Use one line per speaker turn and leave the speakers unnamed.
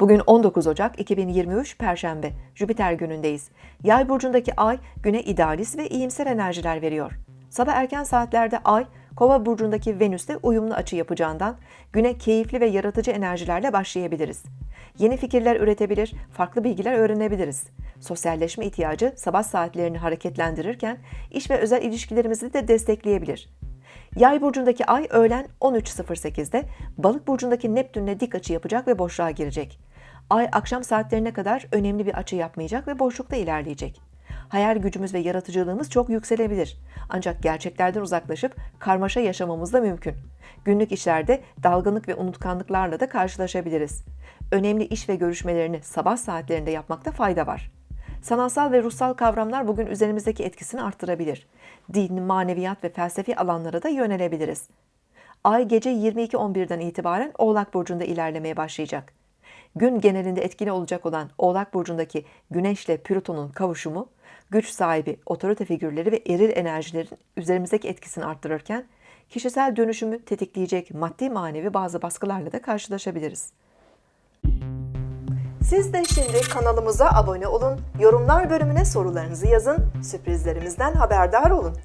Bugün 19 Ocak 2023 Perşembe, Jüpiter günündeyiz. Yay burcundaki ay güne idealist ve iyimser enerjiler veriyor. Sabah erken saatlerde ay, Kova burcundaki Venüs'te uyumlu açı yapacağından güne keyifli ve yaratıcı enerjilerle başlayabiliriz. Yeni fikirler üretebilir, farklı bilgiler öğrenebiliriz. Sosyalleşme ihtiyacı sabah saatlerini hareketlendirirken iş ve özel ilişkilerimizi de destekleyebilir. Yay burcundaki ay öğlen 13.08'de Balık burcundaki Neptün'le dik açı yapacak ve boşluğa girecek. Ay akşam saatlerine kadar önemli bir açı yapmayacak ve boşlukta ilerleyecek. Hayal gücümüz ve yaratıcılığımız çok yükselebilir. Ancak gerçeklerden uzaklaşıp karmaşa yaşamamız da mümkün. Günlük işlerde dalgınlık ve unutkanlıklarla da karşılaşabiliriz. Önemli iş ve görüşmelerini sabah saatlerinde yapmakta fayda var. Sanatsal ve ruhsal kavramlar bugün üzerimizdeki etkisini arttırabilir. Din, maneviyat ve felsefi alanlara da yönelebiliriz. Ay gece 22.11'den itibaren Oğlak Burcu'nda ilerlemeye başlayacak. Gün genelinde etkili olacak olan Oğlak Burcu'ndaki Güneş ile Plüton'un kavuşumu, güç sahibi, otorite figürleri ve eril enerjilerin üzerimizdeki etkisini arttırırken, kişisel dönüşümü tetikleyecek maddi manevi bazı baskılarla da karşılaşabiliriz. Siz de şimdi kanalımıza abone olun, yorumlar bölümüne sorularınızı yazın, sürprizlerimizden haberdar olun.